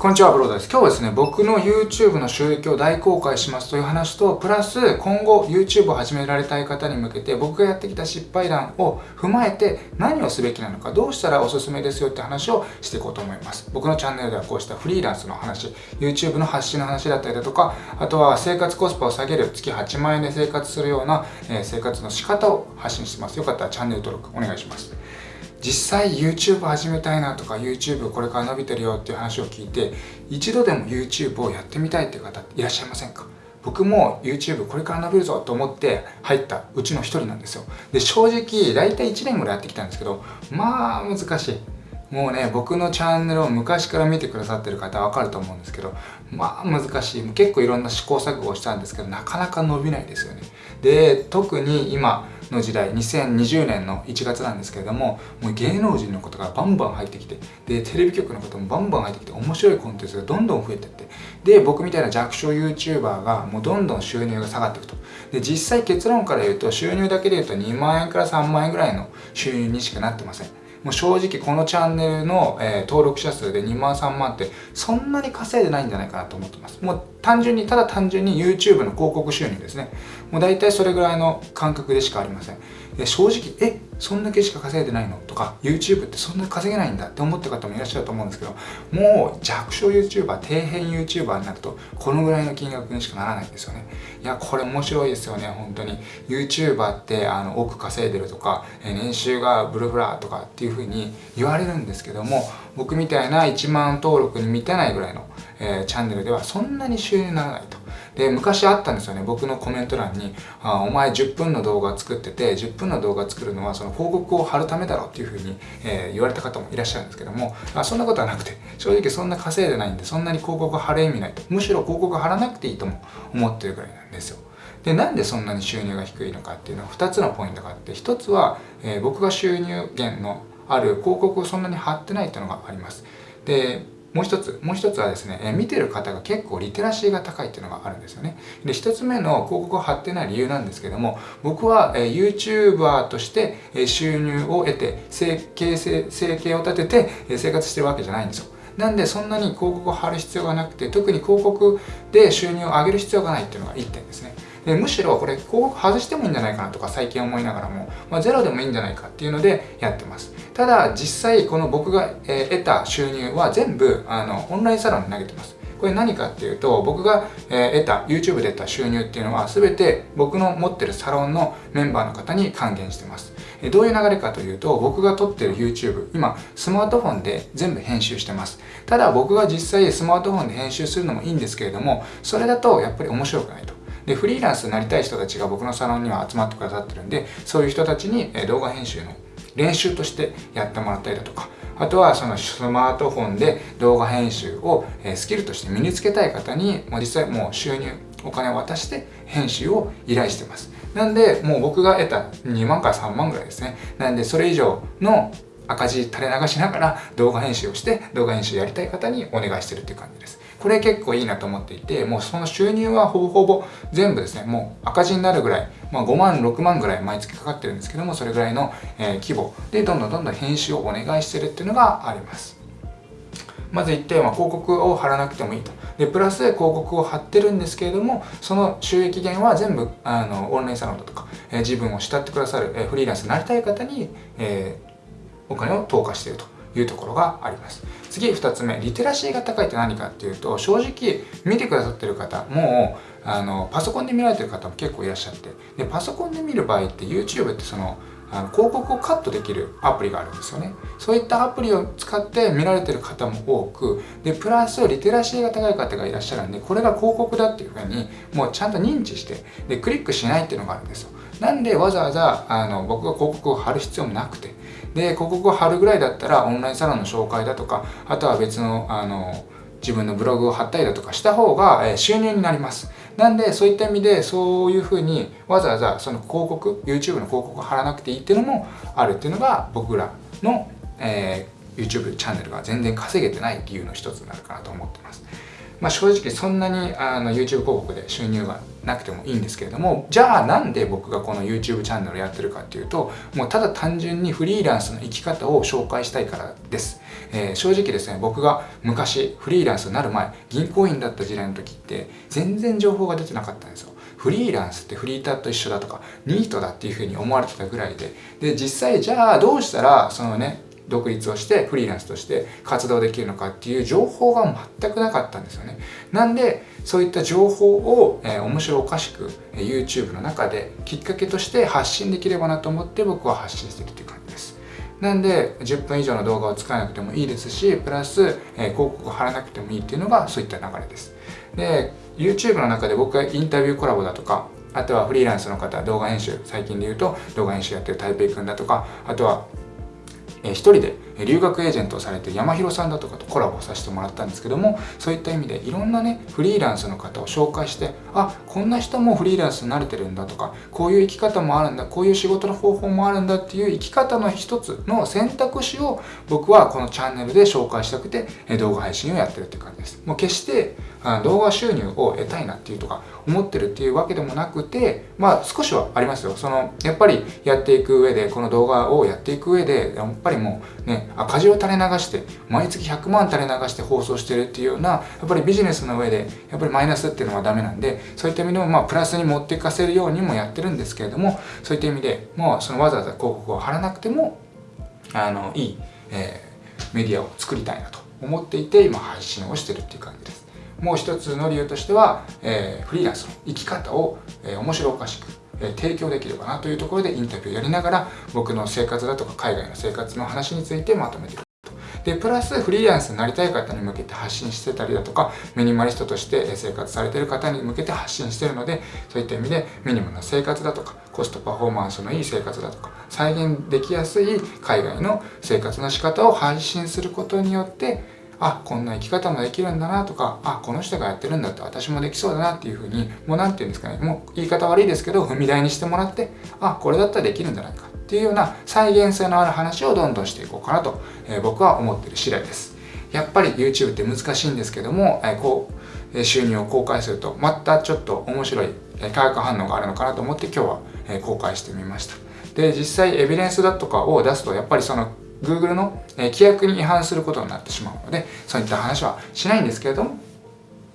こんにちは、ブロードです。今日はですね、僕の YouTube の収益を大公開しますという話と、プラス今後 YouTube を始められたい方に向けて、僕がやってきた失敗談を踏まえて何をすべきなのか、どうしたらおすすめですよって話をしていこうと思います。僕のチャンネルではこうしたフリーランスの話、YouTube の発信の話だったりだとか、あとは生活コスパを下げる月8万円で生活するような、え生活の仕方を発信してます。よかったらチャンネル登録お願いします。実際 YouTube 始めたいなとか YouTube これから伸びてるよっていう話を聞いて一度でも YouTube をやってみたいっていう方いらっしゃいませんか？僕も YouTube これから伸びるぞと思って入ったうちの一人なんですよ。で正直大体1年ぐらいやってきたんですけどまあ難しい。もうね僕のチャンネルを昔から見てくださってる方はわかると思うんですけどまあ難しい。結構いろんな試行錯誤をしたんですけどなかなか伸びないですよね。で特に今の時代2020年の1月なんですけれどももう芸能人のことがバンバン入ってきてでテレビ局のこともバンバン入ってきて面白いコンテンツがどんどん増えてってで僕みたいな弱小 YouTuber がもうどんどん収入が下がっていくと。で実際結論から言うと収入だけで言うと2万円から3万円ぐらいの収入にしかなってません。もう正直このチャンネルの、えー、登録者数で2万3万ってそんなに稼いでないんじゃないかなと思ってます。もう単純にただ単純に YouTube の広告収入ですね。もう大体それぐらいの感覚でしかありません。正直えそんだけしか稼いでないの？とか YouTube ってそんな稼げないんだって思った方もいらっしゃると思うんですけどもう弱小 YouTuber 底辺 YouTuber になるとこのぐらいの金額にしかならないんですよね。いやこれ面白いですよね本当に。YouTuber ってあの億稼いでるとか年収がブルブラとかっていう風に言われるんですけども僕みたいな1万登録に満たないぐらいの、えー、チャンネルではそんなに収入にならないと。で昔あったんですよね。僕のコメント欄にあ「お前10分の動画作ってて10分の動画作るのはその広告を貼るためだろう」っていうふうに、えー、言われた方もいらっしゃるんですけどもあそんなことはなくて正直そんな稼いでないんでそんなに広告貼る意味ないと。むしろ広告貼らなくていいとも思ってるぐらいなんですよ。でなんでそんなに収入が低いのかっていうのは2つのポイントがあって1つは、えー、僕が収入源のある広告をそんなに貼ってないっていうのがあります。でもう一つ、もう一つはですね、え見てる方が結構リテラシーが高いっていうのがあるんですよね。で、一つ目の広告を貼ってない理由なんですけども、僕は、え YouTuber として、え収入を得て、生計生計を立てて、え生活してるわけじゃないんですよ。なんでそんなに広告を貼る必要がなくて、特に広告で収入を上げる必要がないっていうのが1点ですね。でむしろこれ広告外してもいいんじゃないかなとか最近思いながらも、まあ、ゼロでもいいんじゃないかっていうのでやってますただ実際この僕が、え得た収入は全部あのオンラインサロンに投げてますこれ何かっていうと僕が、え得た YouTube で得た収入っていうのは全て僕の持ってるサロンのメンバーの方に還元してます。どういう流れかというと僕が撮ってる YouTube 今スマートフォンで全部編集してます。ただ僕が実際スマートフォンで編集するのもいいんですけれどもそれだとやっぱり面白くないと。でフリーランスになりたい人たちが僕のサロンには集まってくださってるんでそういう人たちに動画編集の練習としてやってもらったりだとかあとはそのスマートフォンで動画編集をスキルとして身につけたい方にもう実際もう収入お金を渡して編集を依頼してます。なんでもう僕が得た2万から3万ぐらいですね。なんでそれ以上の赤字垂れ流しながら動画編集をして動画編集やりたい方にお願いしてるっていう感じです。これ結構いいなと思っていてもうその収入はほぼほぼ全部ですねもう赤字になるぐらい、まあ、5万6万ぐらい毎月かかってるんですけどもそれぐらいの、え、規模。でどんどんどんどん編集をお願いしてるっていうのがあります。まず1点は広告を貼らなくてもいいと。で、プラス広告を貼ってるんですけれども、その収益源は全部、あの、オンラインサロンだとか、え、自分を慕ってくださる、え、フリーランスになりたい方に、えー、お金を投下していると。いうところがあります。次2つ目。リテラシーが高いって何かっていうと正直見てくださってる方もうあのパソコンで見られてる方も結構いらっしゃって。でパソコンで見る場合って YouTube ってそのあの広告をカットできるアプリがあるんですよね。そういったアプリを使って見られてる方も多くでプラスリテラシーが高い方がいらっしゃるんでこれが広告だっていうふうにもうちゃんと認知してでクリックしないっていうのがあるんですよ。なんでわざわざあの僕が広告を貼る必要もなくて。で広告を貼るぐらいだったらオンラインサロンの紹介だとかあとは別のあの自分のブログを貼ったりだとかした方が、収入になります。なんでそういった意味でそういうふうにわざわざその広告 YouTube の広告を貼らなくていいっていうのもあるっていうのが僕らの、えー、YouTube チャンネルが全然稼げてない理由の一つになるかなと思ってます。まあ、正直そんなにあの YouTube 広告で収入がなくてもいいんですけれどもじゃあなんで僕がこの YouTube チャンネルやってるかっていうともうただ単純にフリーランスの生き方を紹介したいからです。えー、正直ですね僕が昔フリーランスになる前銀行員だった時代の時って全然情報が出てなかったんですよ。フリーランスってフリーターと一緒だとかニートだっていうふうに思われてたぐらいで。で実際じゃあどうしたらそのね独立をしてフリーランスとして活動できるのかっていう情報が全くなかったんですよね。なんでそういった情報を、えー、面白おかしく、YouTube の中できっかけとして発信できればなと思って僕は発信してるっていう感じです。なんで10分以上の動画を使わなくてもいいですしプラス、えー、広告を貼らなくてもいいっていうのがそういった流れです。で YouTube の中で僕がインタビューコラボだとかあとはフリーランスの方動画編集最近で言うと動画編集やってる台北くんだとかあとはえー、一人で留学エージェントをされてる山広さんだとかとコラボさせてもらったんですけどもそういった意味でいろんなねフリーランスの方を紹介してあこんな人もフリーランスになれてるんだとかこういう生き方もあるんだこういう仕事の方法もあるんだっていう生き方の一つの選択肢を僕はこのチャンネルで紹介したくて動画配信をやってるっていう感じです。もう決して動画収入を得たいなっていうとか思ってるっていうわけでもなくてまあ少しはありますよ。そのやっぱりやっていく上でこの動画をやっていく上でやっぱりもうね赤字を垂れ流して毎月100万垂れ流して放送してるっていうようなやっぱりビジネスの上でやっぱりマイナスっていうのはダメなんでそういった意味でもまあプラスに持っていかせるようにもやってるんですけれどもそういった意味でもうそのわざわざ広告を貼らなくてもあのいい、えー、メディアを作りたいなと思っていて今配信をしてるっていう感じです。もう一つの理由としては、えー、フリーランスの生き方を、えー、面白おかしく、提供できればなというところでインタビューをやりながら僕の生活だとか海外の生活の話についてまとめているでプラスフリーランスになりたい方に向けて発信してたりだとかミニマリストとして生活されている方に向けて発信してるのでそういった意味でミニマムな生活だとかコストパフォーマンスのいい生活だとか再現できやすい海外の生活の仕方を配信することによってあこんな生き方もできるんだなとかあこの人がやってるんだって私もできそうだなっていうふうにもう何て言うんですかねもう言い方悪いですけど踏み台にしてもらってあこれだったらできるんじゃないかっていうような再現性のある話をどんどんしていこうかなと、えー、僕は思ってる次第です。やっぱり YouTube って難しいんですけども、えー、こう収入を公開するとまたちょっと面白い化学反応があるのかなと思って今日は、公開してみました。で実際エビデンスだとかを出すとやっぱりその Google の規約に違反することになってしまうのでそういった話はしないんですけれども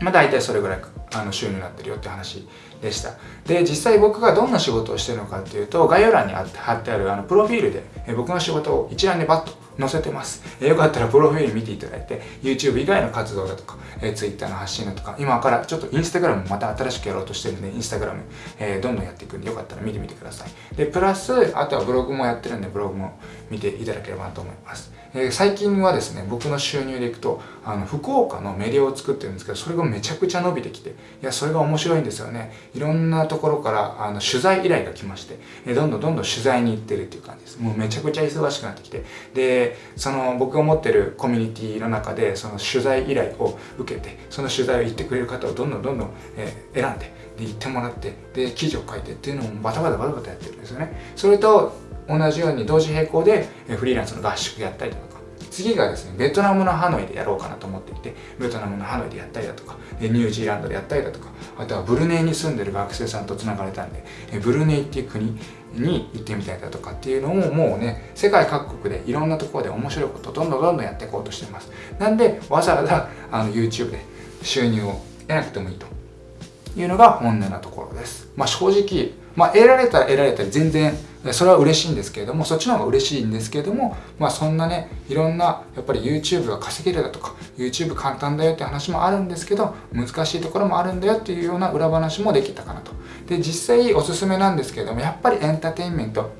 まあ大体それぐらいあの収入になってるよって話でした。で実際僕がどんな仕事をしてるのかっていうと概要欄に貼ってあるあのプロフィールで僕の仕事を一覧でバッと載せてます。えよかったらプロフィール見ていただいて、YouTube 以外の活動だとか、え Twitter の発信だとか、今からちょっと Instagram もまた新しくやろうとしてるんで、Instagram、え、どんどんやっていくんで、よかったら見てみてください。で、プラス、あとはブログもやってるんで、ブログも見ていただければなと思います。えー、最近はですね、僕の収入でいくと、あの、福岡のメディアを作ってるんですけど、それがめちゃくちゃ伸びてきて、いや、それが面白いんですよね。いろんなところから、あの、取材依頼が来まして、えー、どんどんどんどん取材に行ってるっていう感じです。もうめちゃくちゃ忙しくなってきて、で、その、僕が持ってるコミュニティの中でその取材依頼を受けてその取材を行ってくれる方をどんどんどんどん、えー、選んでで行ってもらってで記事を書いてっていうのもバタバタバタバタやってるんですよねそれと同じように同時並行でフリーランスの合宿やったりとか。次がですねベトナムのハノイでやろうかなと思っていてベトナムのハノイでやったりだとかニュージーランドでやったりだとかあとはブルネイに住んでる学生さんとつながれたんでブルネイっていう国に行ってみたりだとかっていうのをもうね世界各国でいろんなところで面白いことどんどんどんどんやっていこうとしてます。なんでわざわざあの YouTube で収入を得なくてもいいというのが本音なところです。まあ正直まあ得られたら得られたら全然それは嬉しいんですけれどもそっちの方が嬉しいんですけれどもまあそんなねいろんなやっぱり YouTube が稼げるだとか YouTube 簡単だよって話もあるんですけど難しいところもあるんだよっていうような裏話もできたかなと。で実際おすすめなんですけれどもやっぱりエンターテインメント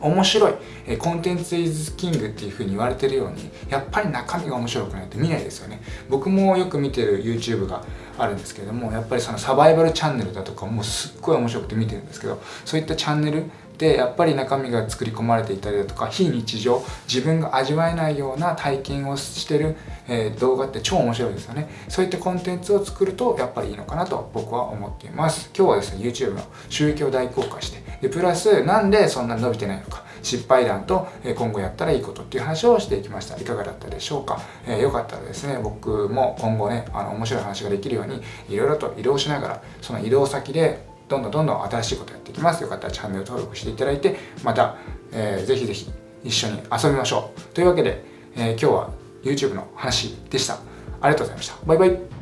面白い、えコンテンツイズキングっていう風に言われてるようにやっぱり中身が面白くないと見ないですよね。僕もよく見てる YouTube があるんですけれどもやっぱりそのサバイバルチャンネルだとかもすっごい面白くて見てるんですけどそういったチャンネルでやっぱり中身が作り込まれていたりだとか非日常自分が味わえないような体験をしてる、えー、動画って超面白いですよね。そういったコンテンツを作るとやっぱりいいのかなと僕は思っています。今日はですね YouTube の収益を大公開してでプラスなんでそんなに伸びてないのか。失敗談と今後やったらいいことっていう話をしていきました。いかがだったでしょうか、えー、よかったらですね僕も今後ねあの面白い話ができるようにいろいろと移動しながらその移動先でどんどんどんどん新しいことやっていきます。よかったらチャンネル登録していただいてまた、えー、ぜひぜひ一緒に遊びましょう。というわけで、えー、今日は YouTube の話でした。ありがとうございました。バイバイ。